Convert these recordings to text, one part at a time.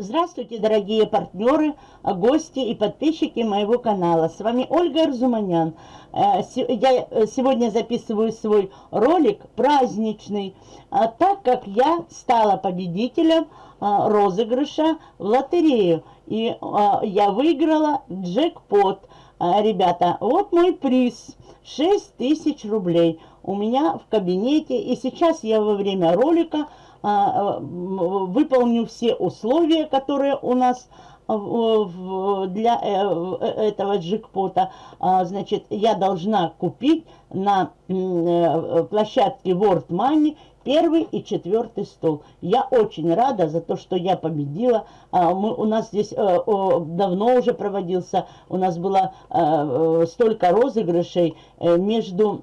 Здравствуйте, дорогие партнеры, гости и подписчики моего канала. С вами Ольга Арзуманян. Э, я э, сегодня записываю свой ролик праздничный, а так как я стала победителем а, розыгрыша в лотерею. И а, я выиграла джекпот. Ребята, вот мой приз. 6 тысяч рублей у меня в кабинете. И сейчас я во время ролика а, выполню все условия, которые у нас для э, этого джекпота, а, значит, я должна купить на э, площадке World Money первый и четвертый стол. Я очень рада за то, что я победила. А, мы, у нас здесь э, давно уже проводился, у нас было столько розыгрышей между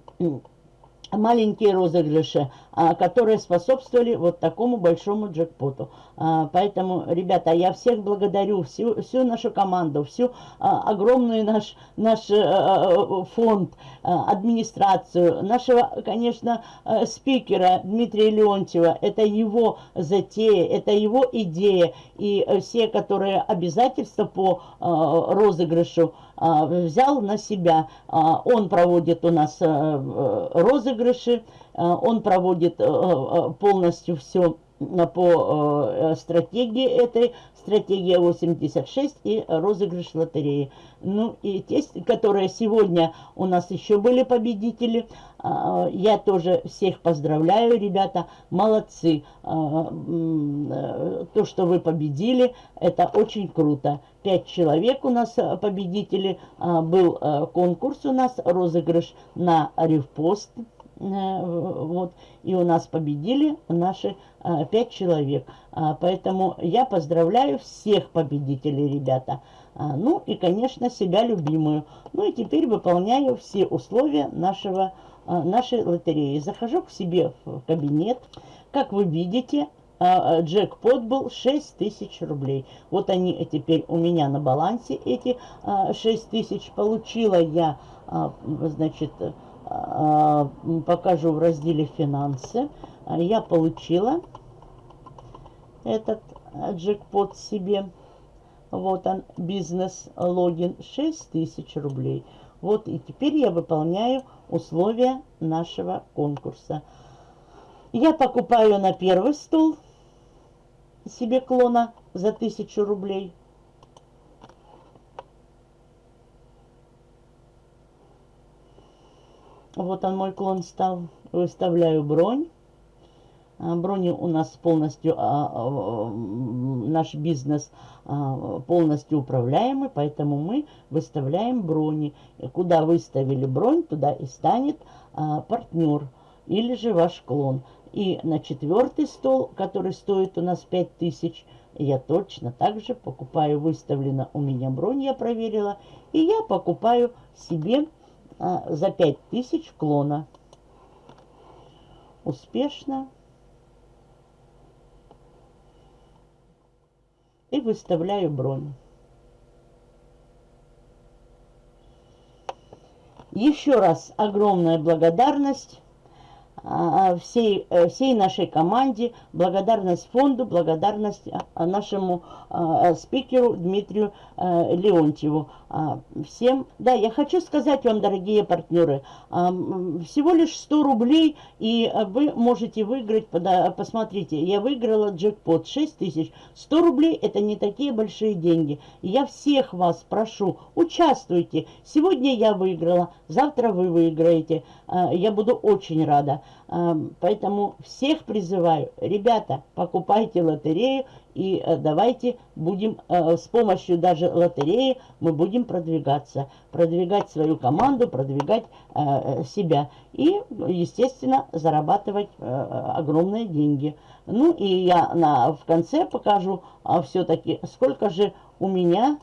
маленькие розыгрыши, а, которые способствовали вот такому большому джекпоту. А, поэтому, ребята, я всех благодарю, всю, всю нашу команду, всю а, огромную наш, наш э, фонд, администрацию, нашего, конечно, э, спикера Дмитрия Леонтьева. Это его затея, это его идея. И все, которые обязательства по розыгрышу взял на себя. Он проводит у нас э, розыгрыши, он проводит полностью все по э, стратегии этой, стратегия 86 и розыгрыш лотереи. Ну и те, которые сегодня у нас еще были победители, э, я тоже всех поздравляю, ребята, молодцы. Э, э, то, что вы победили, это очень круто. Пять человек у нас э, победители, э, был э, конкурс у нас, розыгрыш на ревпост, Э, вот, и у нас победили наши а, пять человек. А, поэтому я поздравляю всех победителей, ребята. А, ну и, конечно, себя любимую. Ну и теперь выполняю все условия нашего, нашей лотереи. Захожу к себе в кабинет. Как вы видите, джекпот был 6 тысяч рублей. Вот они теперь у меня на балансе, эти 6 тысяч. Получила я, значит, покажу в разделе «Финансы». Я получила этот джекпот себе. Вот он, бизнес-логин, 6 тысяч рублей. Вот и теперь я выполняю условия нашего конкурса. Я покупаю на первый стол себе клона за 1000 рублей. Вот он мой клон стал. Выставляю бронь. А, брони у нас полностью, а, а, наш бизнес полностью управляемый, поэтому мы выставляем брони. Куда выставили бронь, туда и станет партнер или же ваш клон. И на четвертый стол, который стоит у нас 5000, я точно так же покупаю, выставлена у меня бронь, я проверила, и я покупаю себе за 5000 клона. Успешно. И выставляю бронь. Еще раз огромная благодарность а, а, всей, э, всей нашей команде, благодарность фонду, благодарность а, нашему спикеру Дмитрию Леонтьеву. Всем, да, я хочу сказать вам, дорогие партнеры, всего лишь 100 рублей, и вы можете выиграть, посмотрите, я выиграла джекпот 6 тысяч. 100 рублей это не такие большие деньги. Я всех вас прошу, участвуйте. Сегодня я выиграла, завтра вы выиграете. Я буду очень рада. Поэтому всех призываю, ребята, покупайте лотерею и э, давайте будем э, с помощью даже лотереи мы будем продвигаться, продвигать свою команду, продвигать э, себя и, естественно, зарабатывать огромные деньги. Ну и я на, в конце покажу а, все-таки, сколько же у меня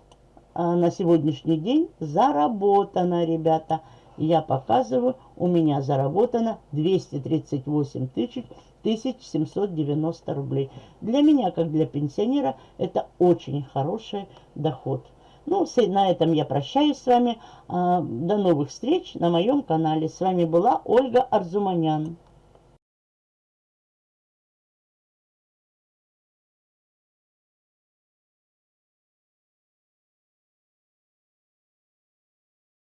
на сегодняшний день заработано, ребята я показываю, у меня заработано 238 тысяч 1790 рублей. Для меня, как для пенсионера, это очень хороший доход. Ну, на этом я прощаюсь с вами. А, до новых встреч на моем канале. С вами была Ольга Арзуманян.